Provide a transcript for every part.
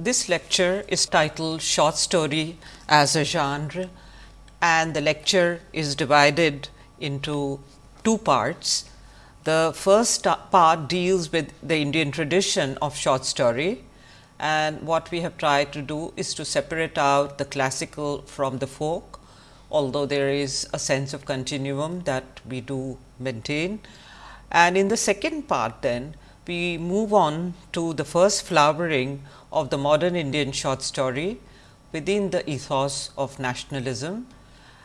This lecture is titled Short Story as a Genre and the lecture is divided into two parts. The first part deals with the Indian tradition of short story and what we have tried to do is to separate out the classical from the folk, although there is a sense of continuum that we do maintain. And in the second part then we move on to the first flowering of the modern Indian short story within the ethos of nationalism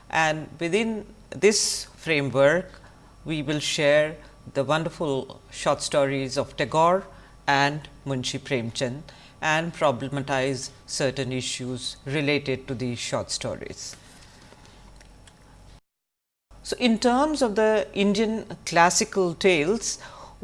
and within this framework we will share the wonderful short stories of Tagore and Munshi Premchand and problematize certain issues related to these short stories. So, in terms of the Indian classical tales,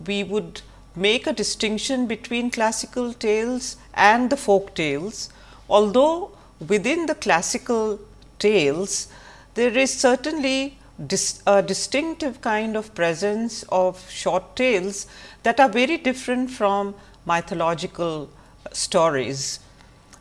we would make a distinction between classical tales and the folk tales, although within the classical tales there is certainly dis, a distinctive kind of presence of short tales that are very different from mythological stories.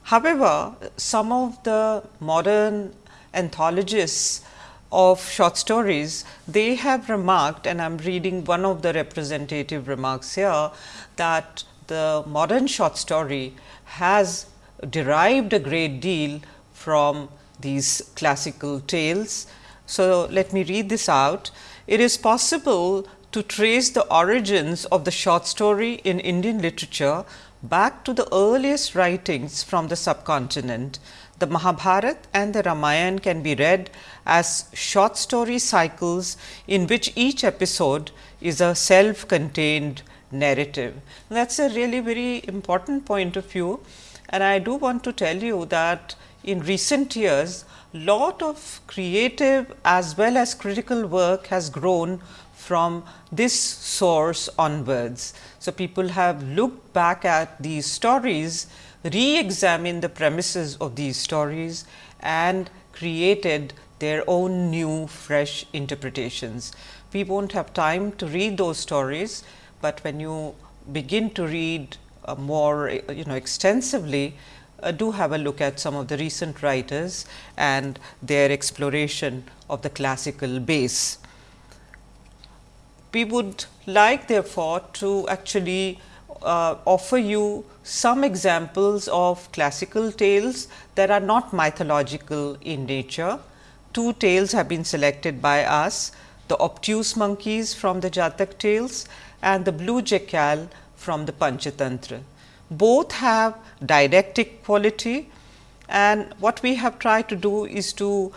However, some of the modern anthologists of short stories, they have remarked and I am reading one of the representative remarks here that the modern short story has derived a great deal from these classical tales. So, let me read this out. It is possible to trace the origins of the short story in Indian literature back to the earliest writings from the subcontinent the Mahabharata and the Ramayana can be read as short story cycles in which each episode is a self contained narrative. That is a really very important point of view and I do want to tell you that in recent years lot of creative as well as critical work has grown from this source onwards. So, people have looked back at these stories re-examine the premises of these stories and created their own new fresh interpretations. We not have time to read those stories, but when you begin to read uh, more you know extensively, uh, do have a look at some of the recent writers and their exploration of the classical base. We would like therefore to actually uh, offer you some examples of classical tales that are not mythological in nature. Two tales have been selected by us, the obtuse monkeys from the Jatak tales and the blue jackal from the Panchatantra. Both have didactic quality and what we have tried to do is to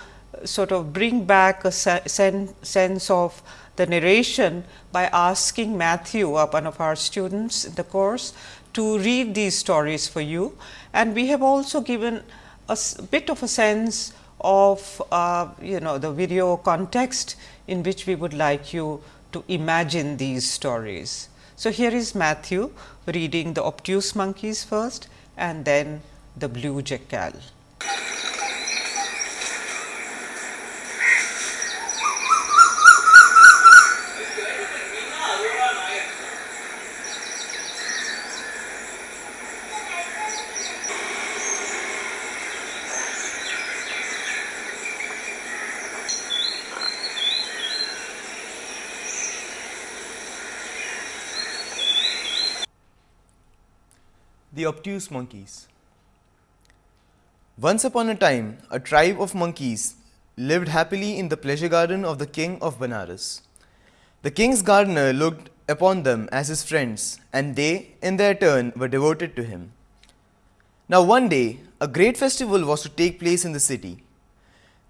sort of bring back a sen sense of the narration by asking Matthew, uh, one of our students in the course, to read these stories for you. And we have also given a bit of a sense of uh, you know the video context in which we would like you to imagine these stories. So, here is Matthew reading the obtuse monkeys first and then the blue jackal. The obtuse monkeys. Once upon a time, a tribe of monkeys lived happily in the pleasure garden of the king of Benares. The king's gardener looked upon them as his friends, and they, in their turn, were devoted to him. Now, one day, a great festival was to take place in the city.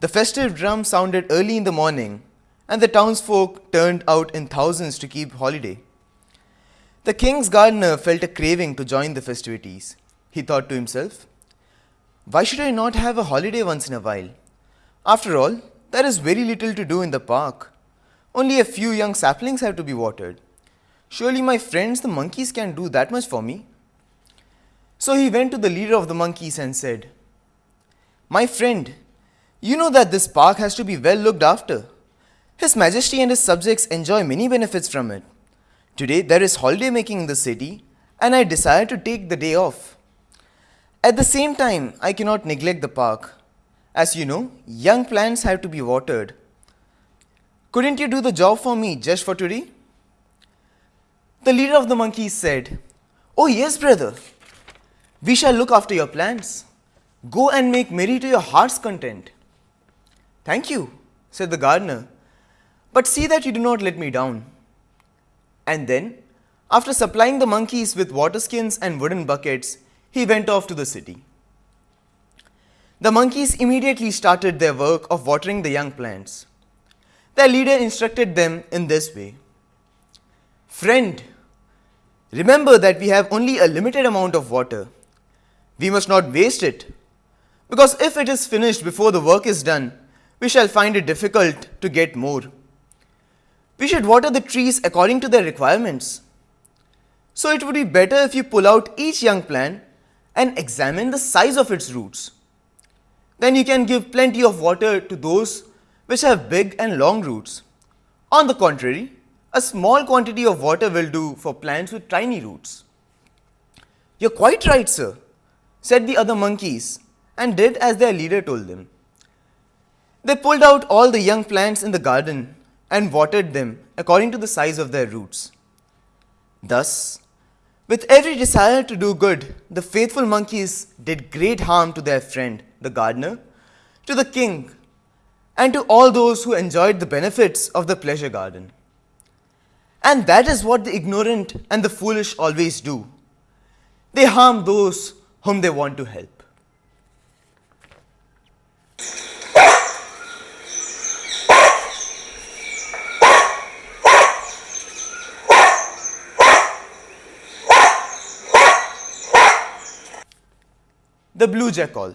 The festive drum sounded early in the morning, and the townsfolk turned out in thousands to keep holiday. The king's gardener felt a craving to join the festivities. He thought to himself, Why should I not have a holiday once in a while? After all, there is very little to do in the park. Only a few young saplings have to be watered. Surely my friends the monkeys can do that much for me. So he went to the leader of the monkeys and said, My friend, you know that this park has to be well looked after. His Majesty and his subjects enjoy many benefits from it. Today there is holiday making in the city and I desire to take the day off. At the same time, I cannot neglect the park. As you know, young plants have to be watered. Couldn't you do the job for me just for today? The leader of the monkeys said, Oh, yes, brother. We shall look after your plants. Go and make merry to your heart's content. Thank you, said the gardener, but see that you do not let me down. And then, after supplying the monkeys with water skins and wooden buckets, he went off to the city. The monkeys immediately started their work of watering the young plants. Their leader instructed them in this way Friend, remember that we have only a limited amount of water. We must not waste it, because if it is finished before the work is done, we shall find it difficult to get more. We should water the trees according to their requirements. So it would be better if you pull out each young plant and examine the size of its roots. Then you can give plenty of water to those which have big and long roots. On the contrary, a small quantity of water will do for plants with tiny roots. You're quite right, sir, said the other monkeys and did as their leader told them. They pulled out all the young plants in the garden and watered them according to the size of their roots. Thus, with every desire to do good, the faithful monkeys did great harm to their friend, the gardener, to the king, and to all those who enjoyed the benefits of the pleasure garden. And that is what the ignorant and the foolish always do. They harm those whom they want to help. The blue jackal.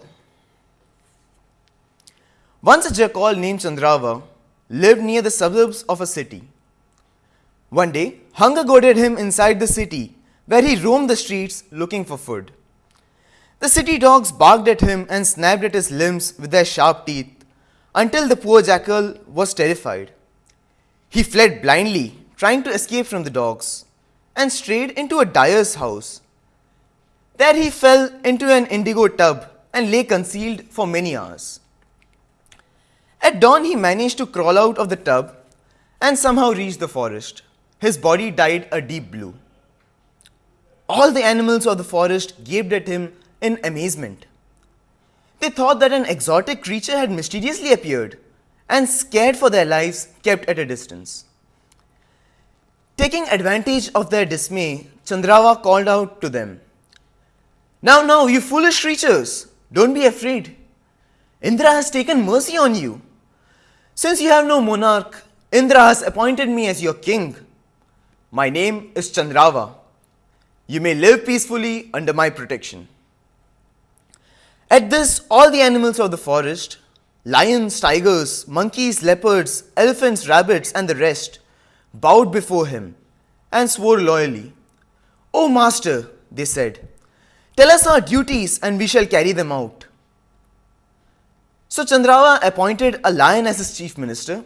Once a jackal named Chandrava lived near the suburbs of a city. One day, hunger goaded him inside the city, where he roamed the streets looking for food. The city dogs barked at him and snapped at his limbs with their sharp teeth until the poor jackal was terrified. He fled blindly, trying to escape from the dogs, and strayed into a dyer's house there he fell into an indigo tub and lay concealed for many hours. At dawn, he managed to crawl out of the tub and somehow reach the forest. His body dyed a deep blue. All the animals of the forest gaped at him in amazement. They thought that an exotic creature had mysteriously appeared and, scared for their lives, kept at a distance. Taking advantage of their dismay, Chandrava called out to them now, now, you foolish creatures, don't be afraid. Indra has taken mercy on you. Since you have no monarch, Indra has appointed me as your king. My name is Chandrava. You may live peacefully under my protection. At this, all the animals of the forest lions, tigers, monkeys, leopards, elephants, rabbits, and the rest bowed before him and swore loyally. O master, they said, Tell us our duties and we shall carry them out. So Chandrava appointed a lion as his chief minister,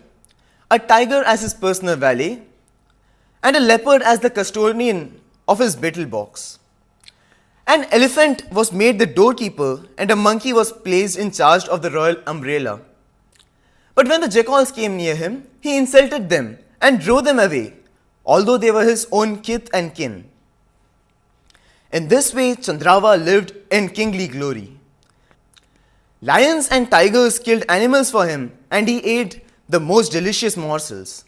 a tiger as his personal valet, and a leopard as the custodian of his betel box. An elephant was made the doorkeeper and a monkey was placed in charge of the royal umbrella. But when the jackals came near him, he insulted them and drove them away, although they were his own kith and kin. In this way, Chandrava lived in kingly glory. Lions and tigers killed animals for him, and he ate the most delicious morsels.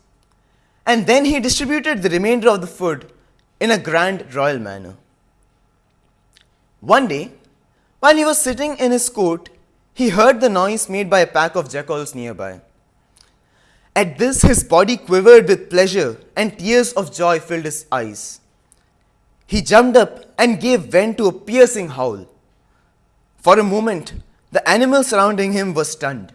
And then he distributed the remainder of the food in a grand royal manner. One day, while he was sitting in his court, he heard the noise made by a pack of jackals nearby. At this, his body quivered with pleasure, and tears of joy filled his eyes. He jumped up and gave vent to a piercing howl. For a moment, the animals surrounding him were stunned.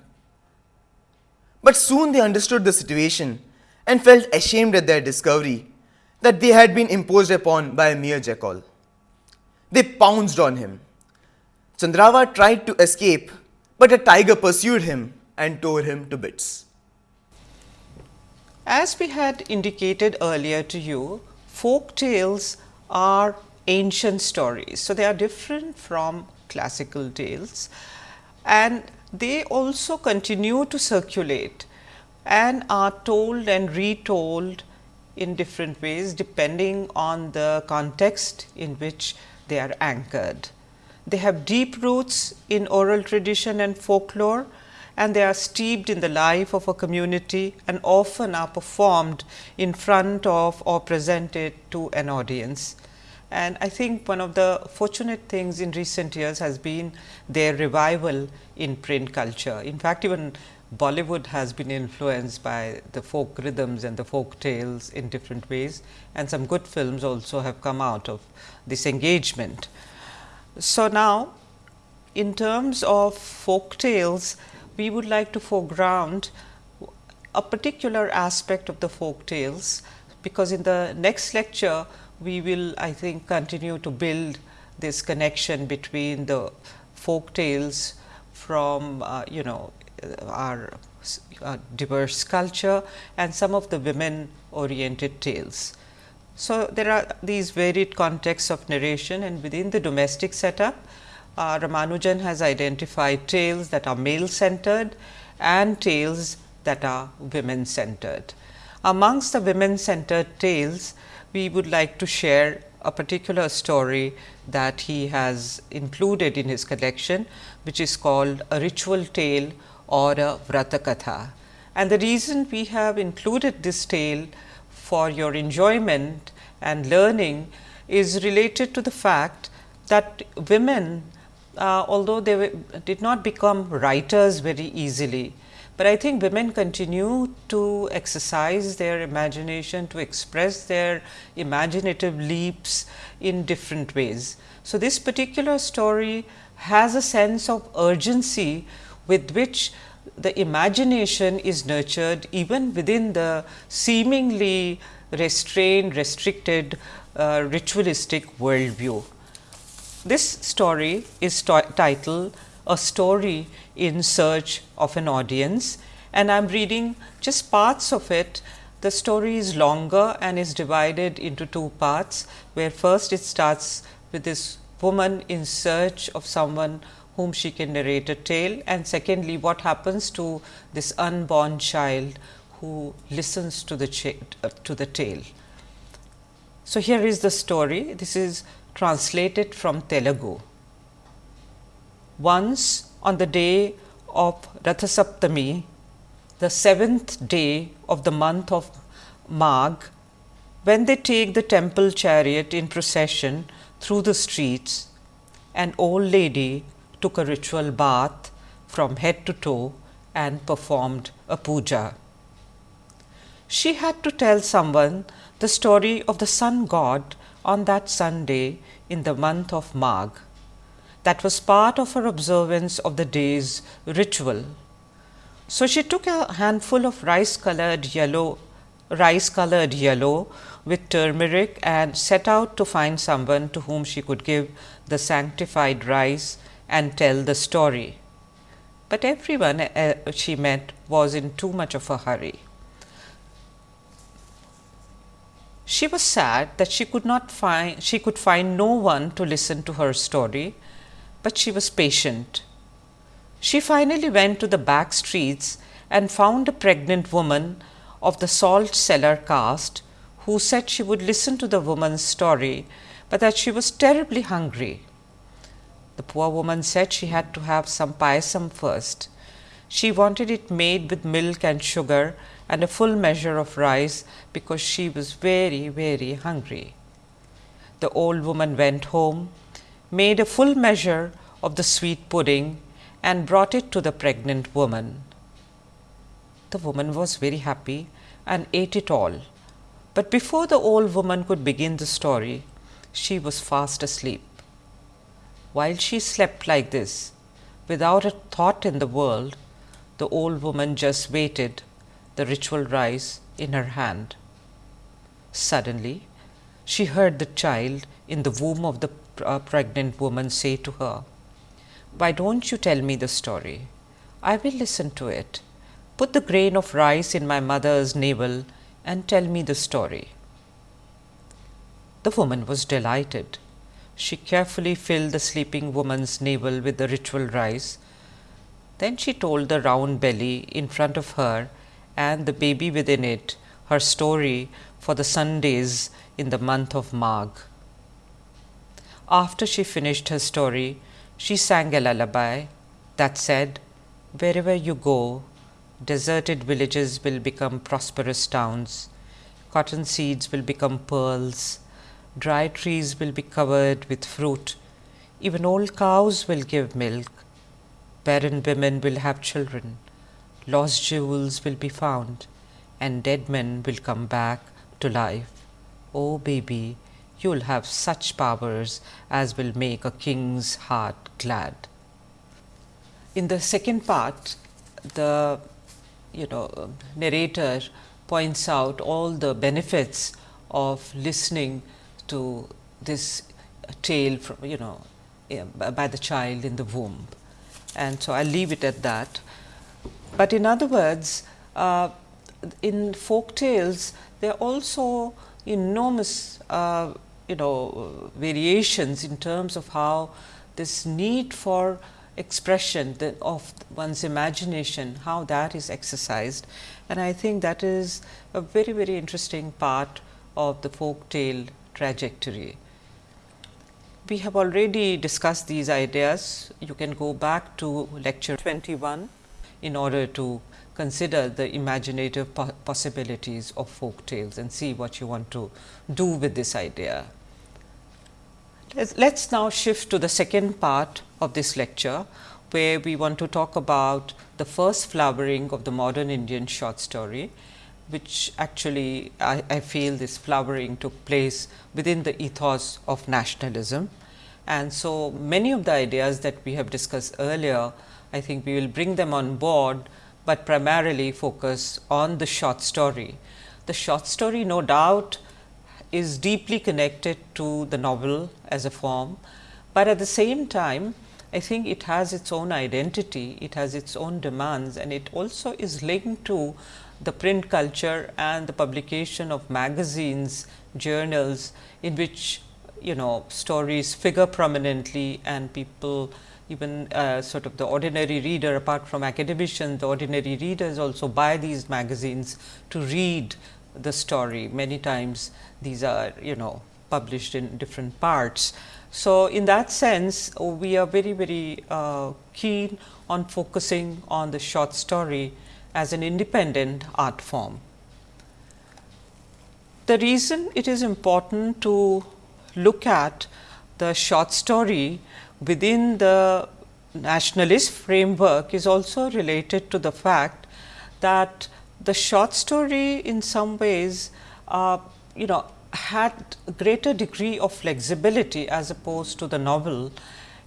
But soon they understood the situation and felt ashamed at their discovery that they had been imposed upon by a mere jackal. They pounced on him. Chandrava tried to escape, but a tiger pursued him and tore him to bits. As we had indicated earlier to you, folk tales are ancient stories. So, they are different from classical tales and they also continue to circulate and are told and retold in different ways depending on the context in which they are anchored. They have deep roots in oral tradition and folklore and they are steeped in the life of a community and often are performed in front of or presented to an audience. And I think one of the fortunate things in recent years has been their revival in print culture. In fact, even Bollywood has been influenced by the folk rhythms and the folk tales in different ways and some good films also have come out of this engagement. So, now in terms of folk tales, we would like to foreground a particular aspect of the folk tales, because in the next lecture we will I think continue to build this connection between the folk tales from uh, you know our uh, diverse culture and some of the women oriented tales. So, there are these varied contexts of narration and within the domestic setup, uh, Ramanujan has identified tales that are male centered and tales that are women centered. Amongst the women centered tales, we would like to share a particular story that he has included in his collection, which is called a ritual tale or a Vratakatha. And the reason we have included this tale for your enjoyment and learning is related to the fact that women, uh, although they were, did not become writers very easily, but I think women continue to exercise their imagination to express their imaginative leaps in different ways. So, this particular story has a sense of urgency with which the imagination is nurtured even within the seemingly restrained, restricted uh, ritualistic worldview. This story is titled A Story in Search of an Audience and I am reading just parts of it. The story is longer and is divided into two parts, where first it starts with this woman in search of someone whom she can narrate a tale and secondly what happens to this unborn child who listens to the to the tale. So, here is the story this is translated from Telugu. Once on the day of Rathasaptami, the seventh day of the month of Magh, when they take the temple chariot in procession through the streets, an old lady took a ritual bath from head to toe and performed a puja. She had to tell someone the story of the sun god on that Sunday in the month of Magh. That was part of her observance of the day's ritual. So, she took a handful of rice colored yellow rice colored yellow with turmeric and set out to find someone to whom she could give the sanctified rice and tell the story. But everyone uh, she met was in too much of a hurry. She was sad that she could not find she could find no one to listen to her story, but she was patient. She finally went to the back streets and found a pregnant woman of the salt seller caste who said she would listen to the woman's story, but that she was terribly hungry. The poor woman said she had to have some payasam first. She wanted it made with milk and sugar and a full measure of rice because she was very, very hungry. The old woman went home, made a full measure of the sweet pudding and brought it to the pregnant woman. The woman was very happy and ate it all. But before the old woman could begin the story, she was fast asleep. While she slept like this, without a thought in the world, the old woman just waited, the ritual rice in her hand. Suddenly, she heard the child in the womb of the uh, pregnant woman say to her, Why don't you tell me the story? I will listen to it. Put the grain of rice in my mother's navel and tell me the story. The woman was delighted She carefully filled the sleeping woman's navel with the ritual rice. Then she told the round belly in front of her and the baby within it her story for the Sundays in the month of Magh. After she finished her story, she sang a lullaby that said, Wherever you go, deserted villages will become prosperous towns, cotton seeds will become pearls, Dry trees will be covered with fruit, even old cows will give milk, barren women will have children, lost jewels will be found, and dead men will come back to life. Oh, baby, you will have such powers as will make a king's heart glad. In the second part, the you know narrator points out all the benefits of listening to this tale from you know eh, by the child in the womb and so I will leave it at that. But in other words uh, in folk tales there are also enormous uh, you know variations in terms of how this need for expression of one's imagination, how that is exercised. And I think that is a very, very interesting part of the folk tale trajectory. We have already discussed these ideas. You can go back to lecture 21 in order to consider the imaginative po possibilities of folk tales and see what you want to do with this idea. Let us now shift to the second part of this lecture, where we want to talk about the first flowering of the modern Indian short story which actually I, I, feel this flowering took place within the ethos of nationalism. And so, many of the ideas that we have discussed earlier, I think we will bring them on board, but primarily focus on the short story. The short story no doubt is deeply connected to the novel as a form, but at the same time I think it has its own identity, it has its own demands and it also is linked to the print culture and the publication of magazines, journals in which you know stories figure prominently and people even uh, sort of the ordinary reader apart from academicians, the ordinary readers also buy these magazines to read the story. Many times these are you know published in different parts. So, in that sense we are very very uh, keen on focusing on the short story as an independent art form. The reason it is important to look at the short story within the nationalist framework is also related to the fact that the short story in some ways uh, you know had greater degree of flexibility as opposed to the novel.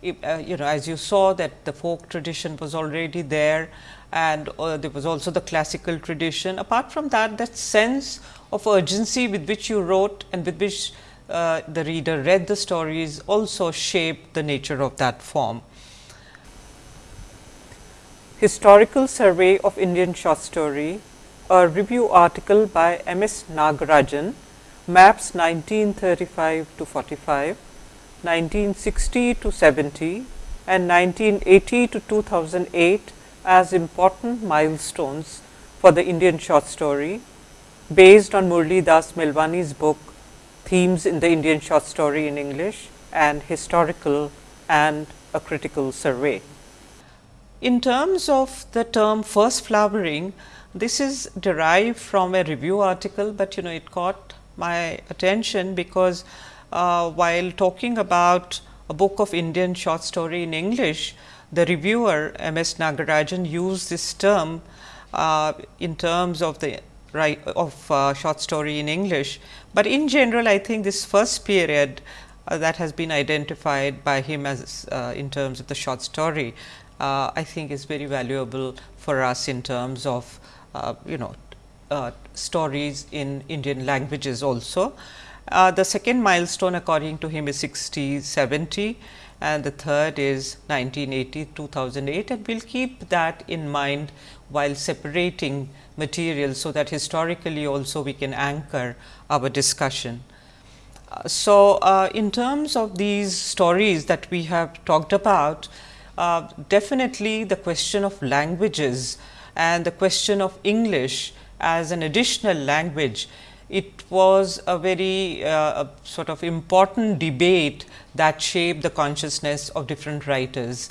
uh, you know as you saw that the folk tradition was already there and uh, there was also the classical tradition. Apart from that, that sense of urgency with which you wrote and with which uh, the reader read the stories also shaped the nature of that form. Historical Survey of Indian Short Story, a review article by M. S. Nagarajan, maps 1935 to 45, 1960 to 70 and 1980 to 2008 as important milestones for the Indian short story based on Murli Das Melwani's book Themes in the Indian Short Story in English and Historical and a Critical Survey. In terms of the term first flowering, this is derived from a review article, but you know it caught my attention because uh, while talking about a book of Indian short story in English, the reviewer M. S. Nagarajan used this term uh, in terms of the right of uh, short story in English, but in general I think this first period uh, that has been identified by him as uh, in terms of the short story, uh, I think is very valuable for us in terms of uh, you know stories in Indian languages also. the second milestone according to him is 60 70 and the third is 1980 2008 and we will keep that in mind while separating materials. So, that historically also we can anchor our discussion. Uh, so, uh, in terms of these stories that we have talked about, uh, definitely the question of languages and the question of English as an additional language, it was a very uh, sort of important debate that shaped the consciousness of different writers.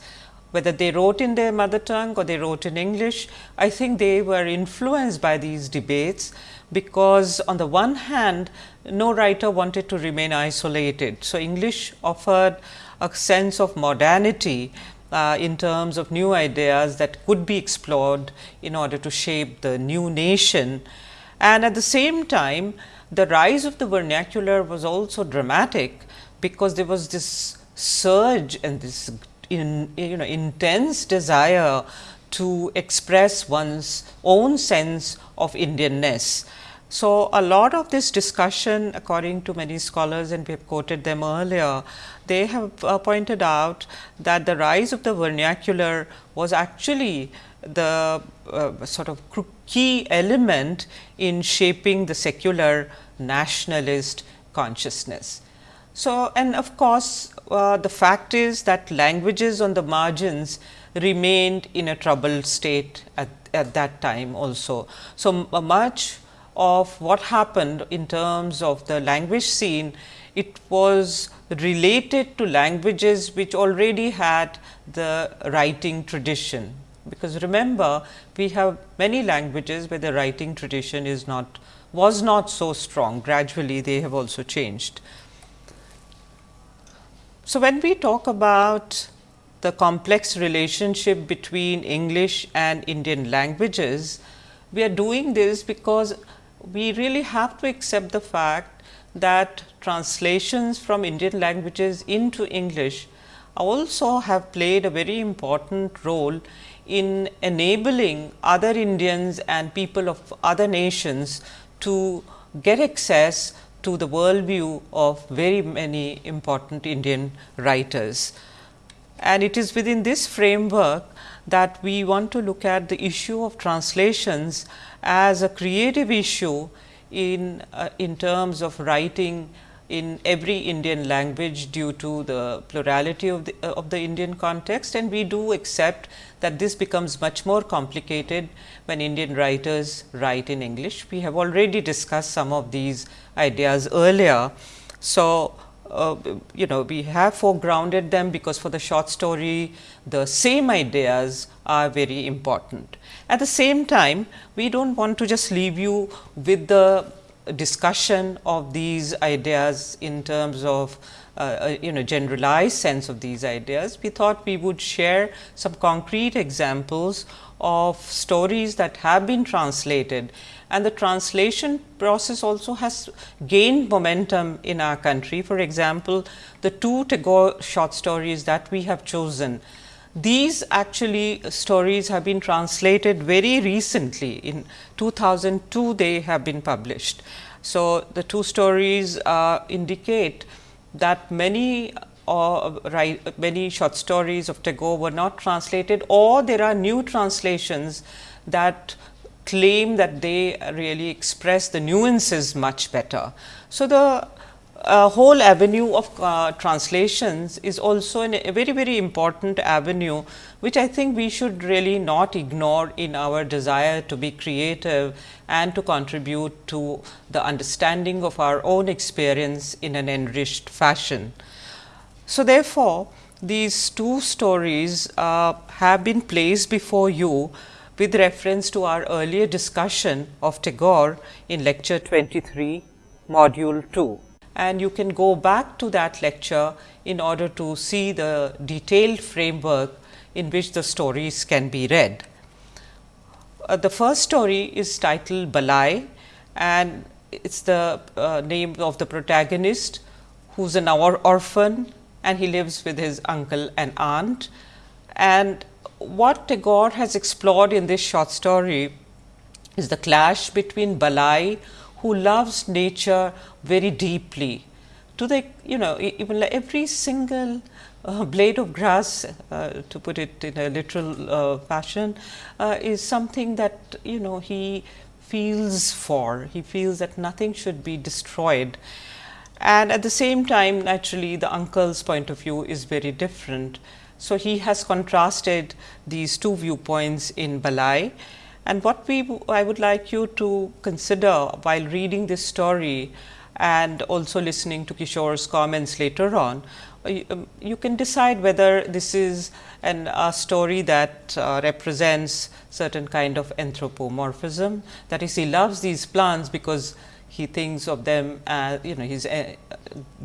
Whether they wrote in their mother tongue or they wrote in English, I think they were influenced by these debates, because on the one hand no writer wanted to remain isolated. So, English offered a sense of modernity uh, in terms of new ideas that could be explored in order to shape the new nation. And at the same time, the rise of the vernacular was also dramatic, because there was this surge and this in, you know intense desire to express one's own sense of Indianness. So, a lot of this discussion according to many scholars and we have quoted them earlier, they have uh, pointed out that the rise of the vernacular was actually the uh, sort of key element in shaping the secular nationalist consciousness. So, and of course, uh, the fact is that languages on the margins remained in a troubled state at, at that time also. So, much of what happened in terms of the language scene, it was related to languages which already had the writing tradition. Because remember, we have many languages where the writing tradition is not was not so strong, gradually they have also changed. So, when we talk about the complex relationship between English and Indian languages, we are doing this because we really have to accept the fact that translations from Indian languages into English also have played a very important role in enabling other Indians and people of other nations to get access to the worldview of very many important Indian writers. And it is within this framework that we want to look at the issue of translations as a creative issue in, uh, in terms of writing in every Indian language due to the plurality of the, uh, of the Indian context and we do accept that this becomes much more complicated when Indian writers write in English. We have already discussed some of these ideas earlier. So, uh, you know we have foregrounded them because for the short story the same ideas are very important. At the same time we do not want to just leave you with the discussion of these ideas in terms of uh, uh, you know generalized sense of these ideas. We thought we would share some concrete examples of stories that have been translated and the translation process also has gained momentum in our country. For example, the two Tagore short stories that we have chosen, these actually stories have been translated very recently in 2002 they have been published. So, the two stories uh, indicate that many uh, right, many short stories of Tagore were not translated or there are new translations that claim that they really express the nuances much better. So, the uh, whole avenue of uh, translations is also an, a very very important avenue, which I think we should really not ignore in our desire to be creative and to contribute to the understanding of our own experience in an enriched fashion. So, therefore, these two stories uh, have been placed before you with reference to our earlier discussion of Tagore in lecture 23 module 2 and you can go back to that lecture in order to see the detailed framework in which the stories can be read. Uh, the first story is titled Balai and it is the uh, name of the protagonist who is an or orphan and he lives with his uncle and aunt. And what Tagore has explored in this short story is the clash between Balai who loves nature very deeply to the you know even every single uh, blade of grass uh, to put it in a literal uh, fashion uh, is something that you know he feels for he feels that nothing should be destroyed and at the same time naturally the uncle's point of view is very different. So, he has contrasted these two viewpoints in Balai and what we I would like you to consider while reading this story and also listening to Kishore's comments later on, uh, um, you can decide whether this is an, a story that uh, represents certain kind of anthropomorphism. That is, he loves these plants because he thinks of them as you know he's uh,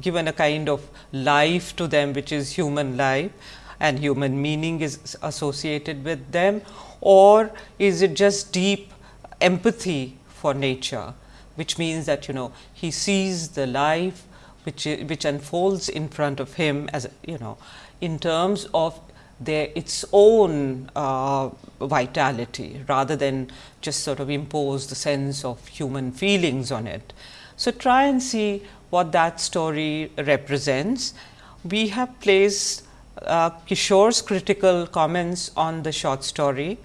given a kind of life to them which is human life and human meaning is associated with them or is it just deep empathy for nature which means that you know he sees the life which which unfolds in front of him as you know in terms of their its own uh, vitality rather than just sort of impose the sense of human feelings on it. So, try and see what that story represents. We have placed uh, Kishore's critical comments on the short story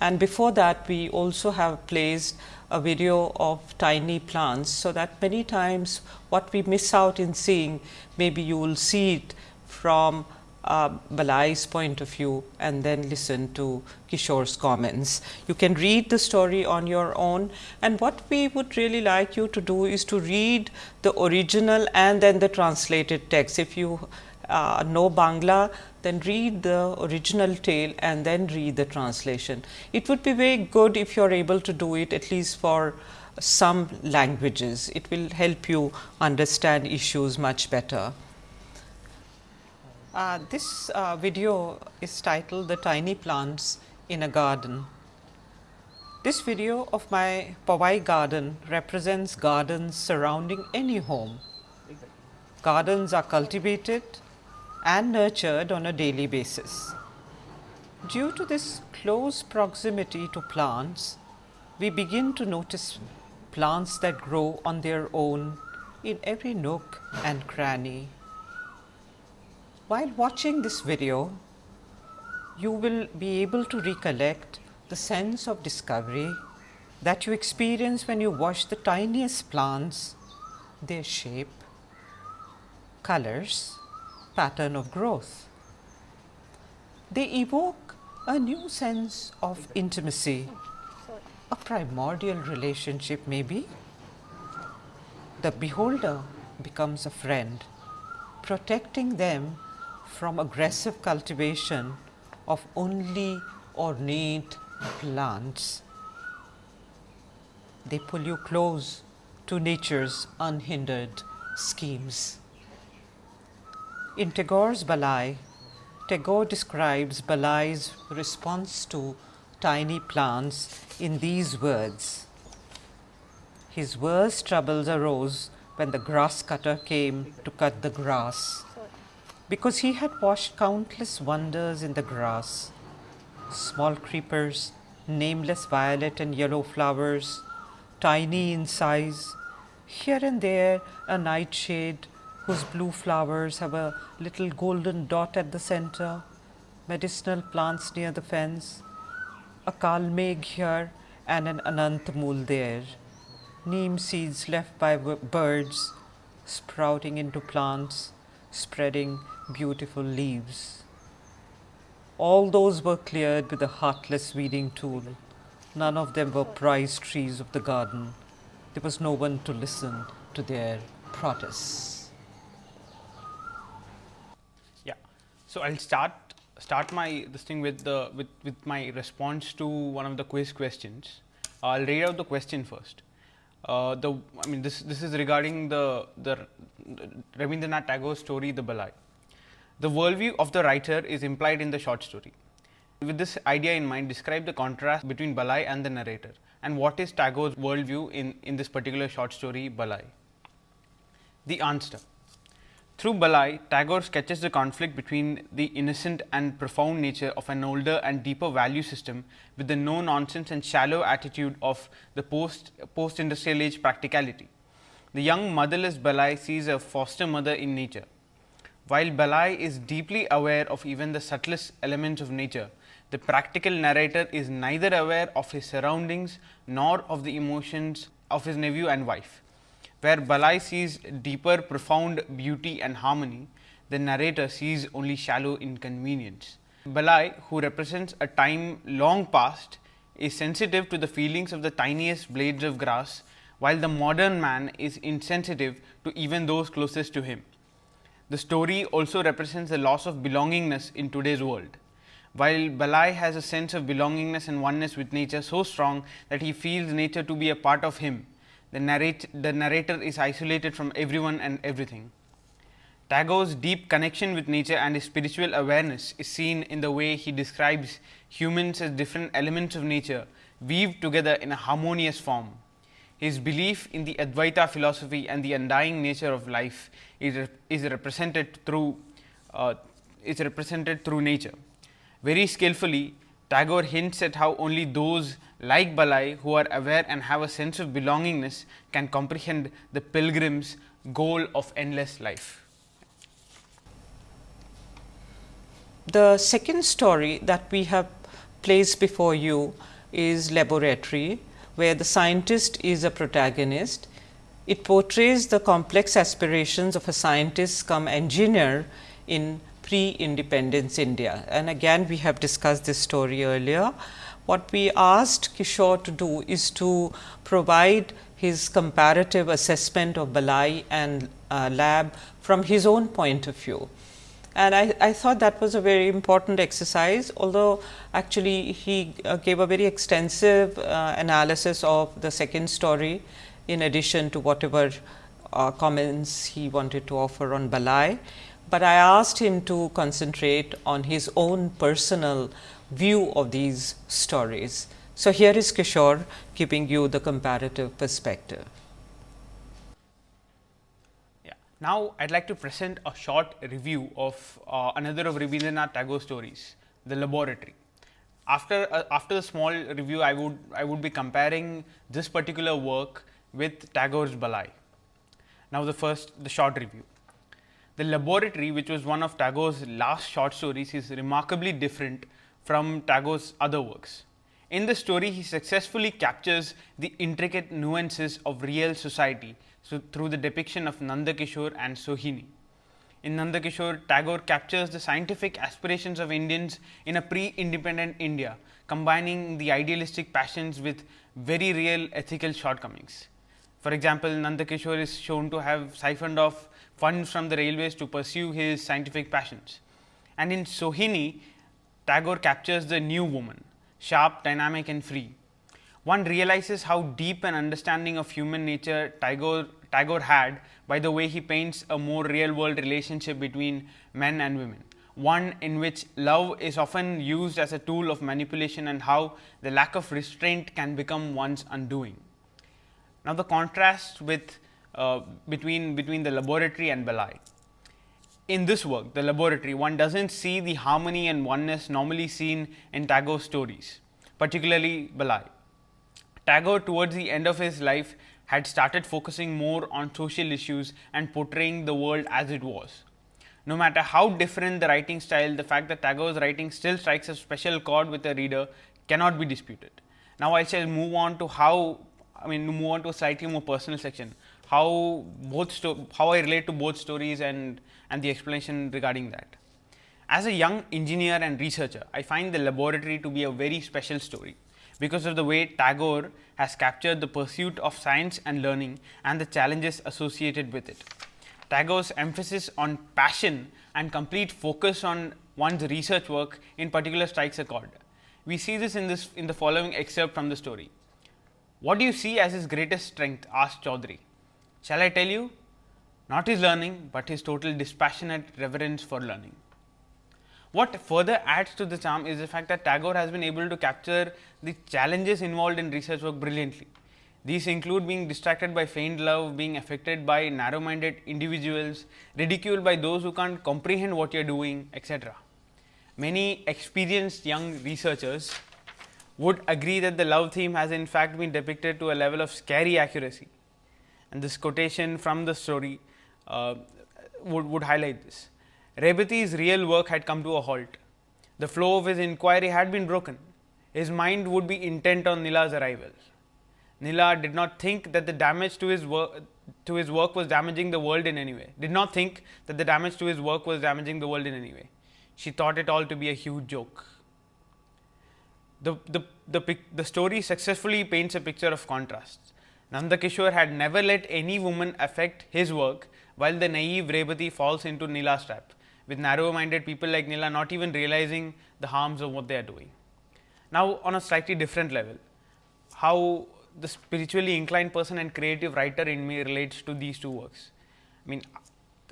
and before that we also have placed a video of tiny plants. So, that many times what we miss out in seeing maybe you will see it from uh, Balai's point of view and then listen to Kishore's comments. You can read the story on your own and what we would really like you to do is to read the original and then the translated text. If you uh, know Bangla, then read the original tale and then read the translation. It would be very good if you are able to do it at least for some languages. It will help you understand issues much better. Uh, this uh, video is titled The Tiny Plants in a Garden. This video of my Powai garden represents gardens surrounding any home. Gardens are cultivated and nurtured on a daily basis. Due to this close proximity to plants, we begin to notice plants that grow on their own in every nook and cranny. While watching this video, you will be able to recollect the sense of discovery that you experience when you watch the tiniest plants, their shape, colors, pattern of growth. They evoke a new sense of intimacy, a primordial relationship maybe. The beholder becomes a friend, protecting them from aggressive cultivation of only ornate plants. They pull you close to nature's unhindered schemes. In Tagore's Balai, Tagore describes Balai's response to tiny plants in these words. His worst troubles arose when the grass cutter came to cut the grass, because he had watched countless wonders in the grass, small creepers, nameless violet and yellow flowers, tiny in size, here and there a nightshade whose blue flowers have a little golden dot at the center, medicinal plants near the fence, a kalmeg here and an anantamul there, neem seeds left by birds sprouting into plants, spreading beautiful leaves. All those were cleared with a heartless weeding tool. None of them were prize trees of the garden. There was no one to listen to their protests. So I'll start start my this thing with the with with my response to one of the quiz questions. I'll read out the question first. Uh, the I mean this this is regarding the the Rabindranath Tagore story The Balai. The worldview of the writer is implied in the short story. With this idea in mind, describe the contrast between Balai and the narrator and what is Tagore's worldview in, in this particular short story Balai. The answer through Balai, Tagore sketches the conflict between the innocent and profound nature of an older and deeper value system with the no nonsense and shallow attitude of the post, post industrial age practicality. The young motherless Balai sees a foster mother in nature. While Balai is deeply aware of even the subtlest elements of nature, the practical narrator is neither aware of his surroundings nor of the emotions of his nephew and wife. Where Balai sees deeper, profound beauty and harmony, the narrator sees only shallow inconvenience. Balai, who represents a time long past, is sensitive to the feelings of the tiniest blades of grass, while the modern man is insensitive to even those closest to him. The story also represents the loss of belongingness in today's world. While Balai has a sense of belongingness and oneness with nature so strong that he feels nature to be a part of him, the, narrate, the narrator is isolated from everyone and everything. Tagore's deep connection with nature and his spiritual awareness is seen in the way he describes humans as different elements of nature weaved together in a harmonious form. His belief in the Advaita philosophy and the undying nature of life is, is represented through uh, is represented through nature. Very skillfully, Tagore hints at how only those like Balai who are aware and have a sense of belongingness can comprehend the pilgrim's goal of endless life. The second story that we have placed before you is Laboratory, where the scientist is a protagonist. It portrays the complex aspirations of a scientist come engineer in pre-independence India. And again we have discussed this story earlier. What we asked Kishore to do is to provide his comparative assessment of Balai and uh, lab from his own point of view and I, I, thought that was a very important exercise although actually he uh, gave a very extensive uh, analysis of the second story in addition to whatever uh, comments he wanted to offer on Balai. But I asked him to concentrate on his own personal view of these stories. So, here is Kishore giving you the comparative perspective. Yeah. Now, I would like to present a short review of uh, another of Rabindranath Tagore stories, The Laboratory. After, uh, after the small review, I would, I would be comparing this particular work with Tagore's Balai. Now, the first, the short review. The Laboratory, which was one of Tagore's last short stories, is remarkably different from Tagore's other works. In the story, he successfully captures the intricate nuances of real society so through the depiction of Nandakishore and Sohini. In Nandakishore, Tagore captures the scientific aspirations of Indians in a pre-independent India, combining the idealistic passions with very real ethical shortcomings. For example, Nandakishore is shown to have siphoned off funds from the railways to pursue his scientific passions. And in Sohini, Tagore captures the new woman, sharp, dynamic and free. One realizes how deep an understanding of human nature Tagore Tagore had by the way he paints a more real world relationship between men and women, one in which love is often used as a tool of manipulation and how the lack of restraint can become one's undoing. Now, the contrast with uh, between, between the laboratory and Balai. In this work, the laboratory, one does not see the harmony and oneness normally seen in Tagore's stories, particularly Balai. Tagore towards the end of his life had started focusing more on social issues and portraying the world as it was. No matter how different the writing style, the fact that Tagore's writing still strikes a special chord with the reader cannot be disputed. Now, I shall move on to how, I mean, move on to a slightly more personal section, how both how I relate to both stories and and the explanation regarding that. As a young engineer and researcher, I find the laboratory to be a very special story because of the way Tagore has captured the pursuit of science and learning and the challenges associated with it. Tagore's emphasis on passion and complete focus on one's research work in particular strikes a chord. We see this in this in the following excerpt from the story. What do you see as his greatest strength? asked Chaudhary. Shall I tell you? Not his learning, but his total dispassionate reverence for learning. What further adds to the charm is the fact that Tagore has been able to capture the challenges involved in research work brilliantly. These include being distracted by feigned love, being affected by narrow minded individuals, ridiculed by those who can't comprehend what you are doing, etc. Many experienced young researchers would agree that the love theme has in fact been depicted to a level of scary accuracy. And this quotation from the story uh, would, would highlight this. Rebati's real work had come to a halt. The flow of his inquiry had been broken. His mind would be intent on Nila's arrival. Nila did not think that the damage to his work to his work was damaging the world in any way. Did not think that the damage to his work was damaging the world in any way. She thought it all to be a huge joke. The, the, the, the story successfully paints a picture of contrasts. Nanda Kishore had never let any woman affect his work, while the naive Rebati falls into Nila's trap, with narrow minded people like Nila not even realizing the harms of what they are doing. Now, on a slightly different level, how the spiritually inclined person and creative writer in me relates to these two works. I mean,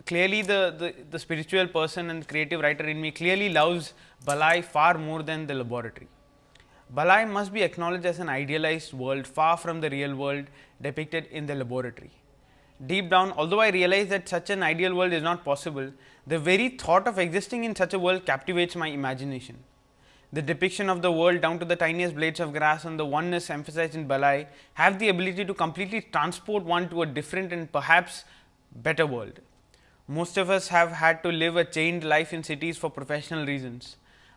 clearly the, the, the spiritual person and creative writer in me clearly loves Balai far more than the laboratory. Balai must be acknowledged as an idealized world far from the real world depicted in the laboratory. Deep down, although I realize that such an ideal world is not possible, the very thought of existing in such a world captivates my imagination. The depiction of the world down to the tiniest blades of grass and the oneness emphasized in Balai have the ability to completely transport one to a different and perhaps better world. Most of us have had to live a chained life in cities for professional reasons.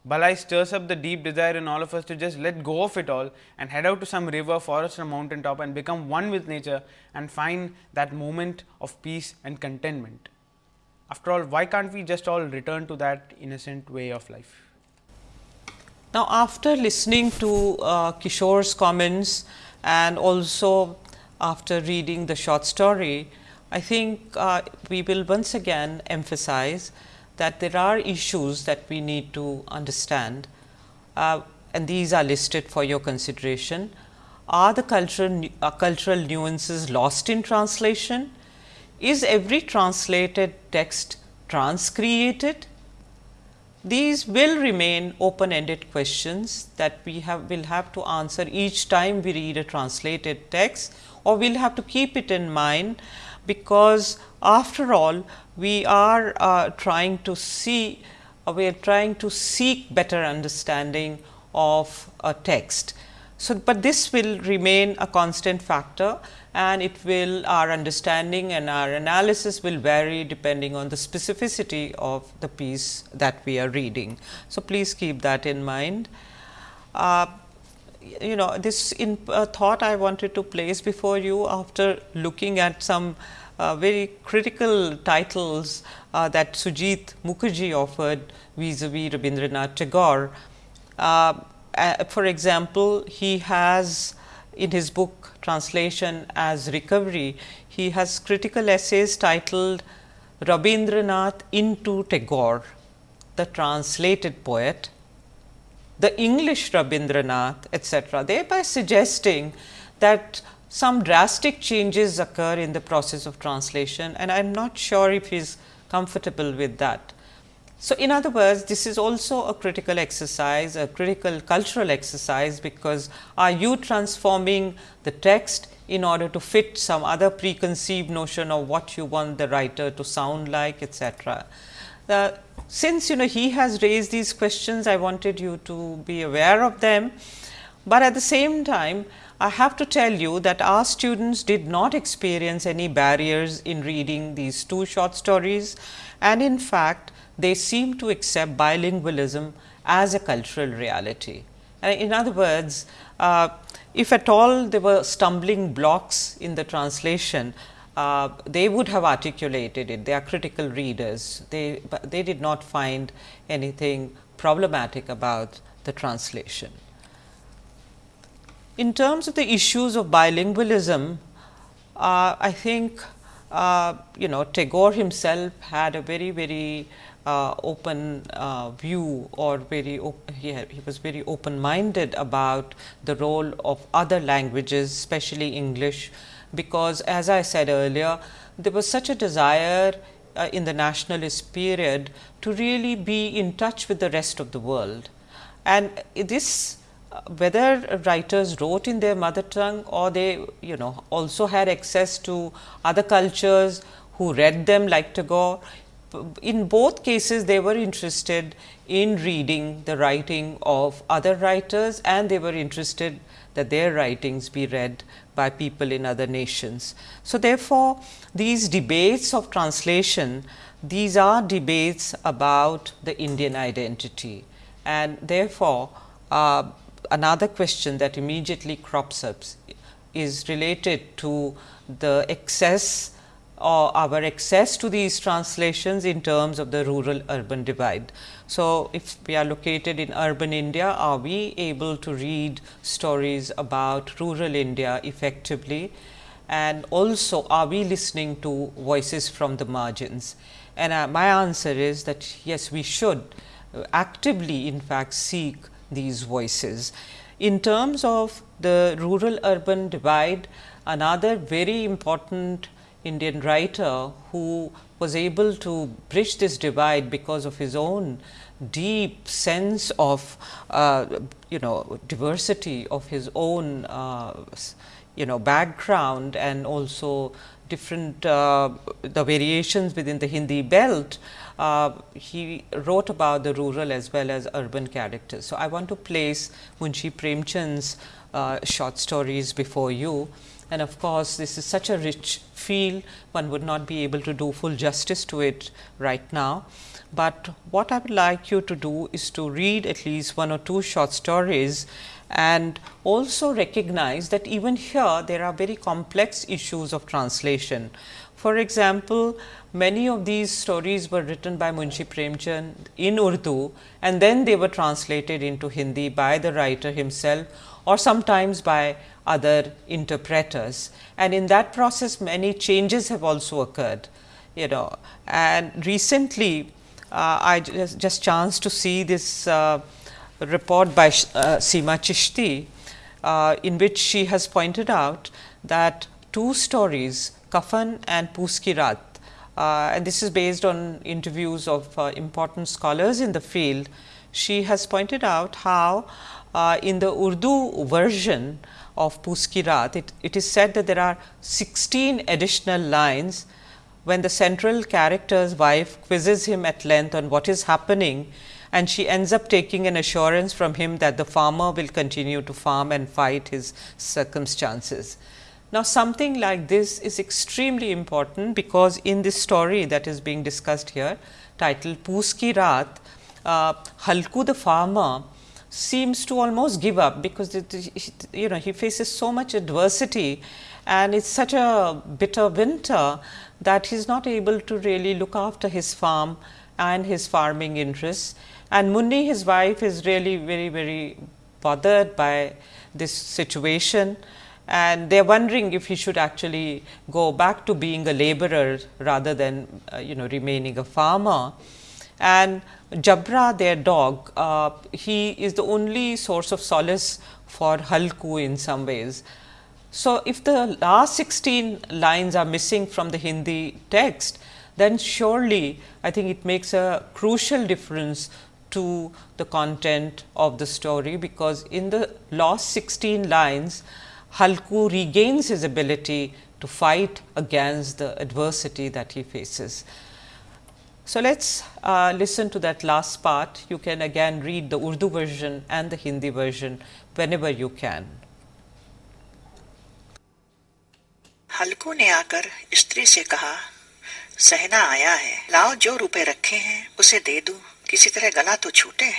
Balai stirs up the deep desire in all of us to just let go of it all and head out to some river, forest or mountain top and become one with nature and find that moment of peace and contentment. After all, why can't we just all return to that innocent way of life? Now, after listening to uh, Kishore's comments and also after reading the short story, I think uh, we will once again emphasize that there are issues that we need to understand uh, and these are listed for your consideration. Are the cultural, uh, cultural nuances lost in translation? Is every translated text transcreated? These will remain open ended questions that we have will have to answer each time we read a translated text or we will have to keep it in mind because after all we are uh, trying to see uh, we are trying to seek better understanding of a text. So, but this will remain a constant factor and it will our understanding and our analysis will vary depending on the specificity of the piece that we are reading. So, please keep that in mind. Uh, you know this in uh, thought I wanted to place before you after looking at some uh, very critical titles uh, that Sujit Mukherjee offered vis-a-vis Rabindranath Tagore. Uh, for example, he has in his book translation as recovery, he has critical essays titled Rabindranath into Tagore, the translated poet, the English Rabindranath, etc., thereby suggesting that some drastic changes occur in the process of translation and I am not sure if he is comfortable with that. So, in other words this is also a critical exercise, a critical cultural exercise because are you transforming the text in order to fit some other preconceived notion of what you want the writer to sound like etcetera. Uh, since you know he has raised these questions, I wanted you to be aware of them, but at the same time I have to tell you that our students did not experience any barriers in reading these two short stories and in fact, they seem to accept bilingualism as a cultural reality. In other words, uh, if at all there were stumbling blocks in the translation, uh, they would have articulated it. They are critical readers. They, they did not find anything problematic about the translation. In terms of the issues of bilingualism, uh, I think uh, you know Tagore himself had a very very uh, open uh, view or very he, had, he was very open minded about the role of other languages especially English because as I said earlier there was such a desire uh, in the nationalist period to really be in touch with the rest of the world. And this whether writers wrote in their mother tongue or they you know also had access to other cultures who read them like Tagore. In both cases they were interested in reading the writing of other writers and they were interested that their writings be read by people in other nations. So, therefore, these debates of translation these are debates about the Indian identity and therefore, uh, another question that immediately crops up is related to the excess or our access to these translations in terms of the rural urban divide. So, if we are located in urban India, are we able to read stories about rural India effectively? And also, are we listening to voices from the margins? And uh, my answer is that yes, we should uh, actively in fact seek these voices. In terms of the rural urban divide, another very important Indian writer who was able to bridge this divide because of his own deep sense of uh, you know diversity of his own uh, you know background and also different uh, the variations within the Hindi belt, uh, he wrote about the rural as well as urban characters. So, I want to place Munshi Premchand's uh, short stories before you and of course, this is such a rich field one would not be able to do full justice to it right now. But what I would like you to do is to read at least one or two short stories and also recognize that even here there are very complex issues of translation. For example, many of these stories were written by Munshi Premchand in Urdu and then they were translated into Hindi by the writer himself or sometimes by other interpreters. And in that process many changes have also occurred, you know. And recently uh, I just, just chanced to see this uh, report by uh, Seema Chishti, uh, in which she has pointed out that two stories, Kafan and Poos Ki Raat, uh, and this is based on interviews of uh, important scholars in the field. She has pointed out how uh, in the Urdu version of Poos Ki Raat, it, it is said that there are 16 additional lines when the central character's wife quizzes him at length on what is happening and she ends up taking an assurance from him that the farmer will continue to farm and fight his circumstances. Now, something like this is extremely important because in this story that is being discussed here titled Poos Ki Raat, uh, Halku the farmer seems to almost give up because you know he faces so much adversity and it's such a bitter winter that he is not able to really look after his farm and his farming interests. And Munni his wife is really very very bothered by this situation and they are wondering if he should actually go back to being a laborer rather than uh, you know remaining a farmer. And Jabra their dog, uh, he is the only source of solace for Halku in some ways. So, if the last 16 lines are missing from the Hindi text, then surely I think it makes a crucial difference to the content of the story, because in the last 16 lines, Halku regains his ability to fight against the adversity that he faces. So, let us uh, listen to that last part. You can again read the Urdu version and the Hindi version whenever you can. हल्कू ने आकर स्त्री से कहा सहना आया है लाओ जो रुपए रखे हैं उसे दे दूं किसी तरह गला तो छूटे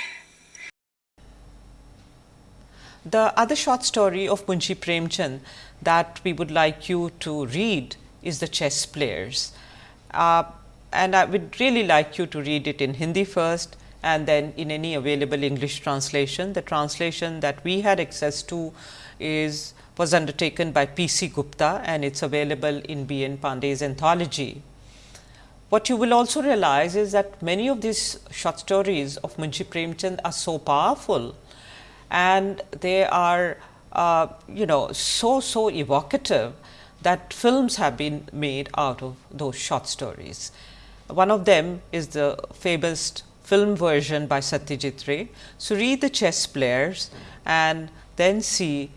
the other short story of Munshi Premchand that we would like you to read is the chess players. Uh, and I would really like you to read it in Hindi first and then in any available English translation. The translation that we had access to is was undertaken by P. C. Gupta and it is available in B. N. Pandey's anthology. What you will also realize is that many of these short stories of Munshi Premchand are so powerful and they are uh, you know so so evocative that films have been made out of those short stories. One of them is the famous film version by Satyajit Ray. So, read the chess players and then see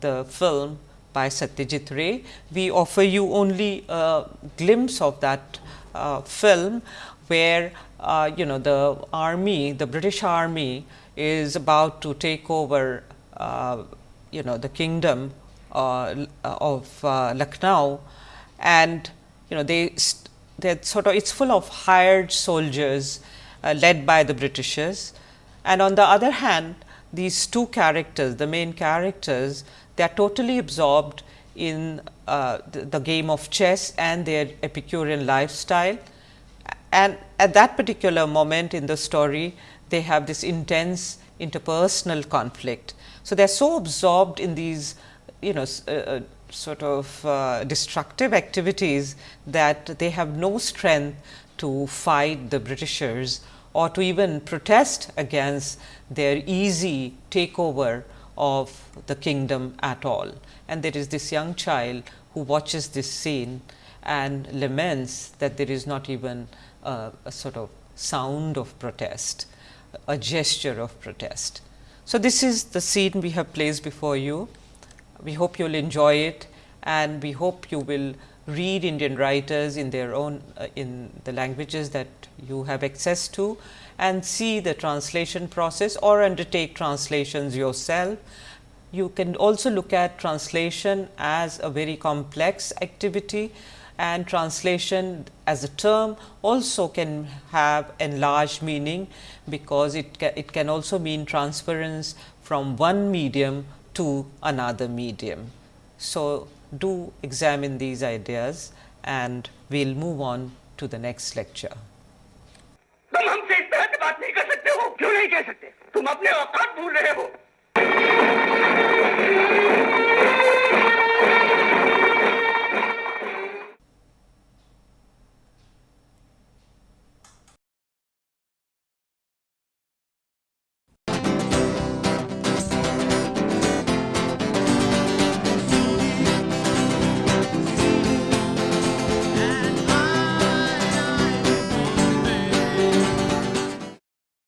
the film by Satyajit Ray. We offer you only a glimpse of that uh, film where uh, you know the army, the British army is about to take over uh, you know the kingdom uh, of uh, Lucknow and you know they they sort of it's full of hired soldiers uh, led by the Britishers and on the other hand these two characters the main characters they are totally absorbed in uh, the, the game of chess and their Epicurean lifestyle. And at that particular moment in the story, they have this intense interpersonal conflict. So, they are so absorbed in these you know uh, uh, sort of uh, destructive activities that they have no strength to fight the Britishers or to even protest against their easy takeover of the kingdom at all. And there is this young child who watches this scene and laments that there is not even a, a sort of sound of protest, a gesture of protest. So, this is the scene we have placed before you. We hope you will enjoy it and we hope you will read Indian writers in their own uh, in the languages that you have access to and see the translation process or undertake translations yourself. You can also look at translation as a very complex activity and translation as a term also can have enlarged meaning, because it, ca it can also mean transference from one medium to another medium. So, do examine these ideas and we will move on to the next lecture. तुम हमसे इस तरह से बात नहीं कर सकते हो क्यों नहीं कह सकते तुम अपने औकात भूल रहे हो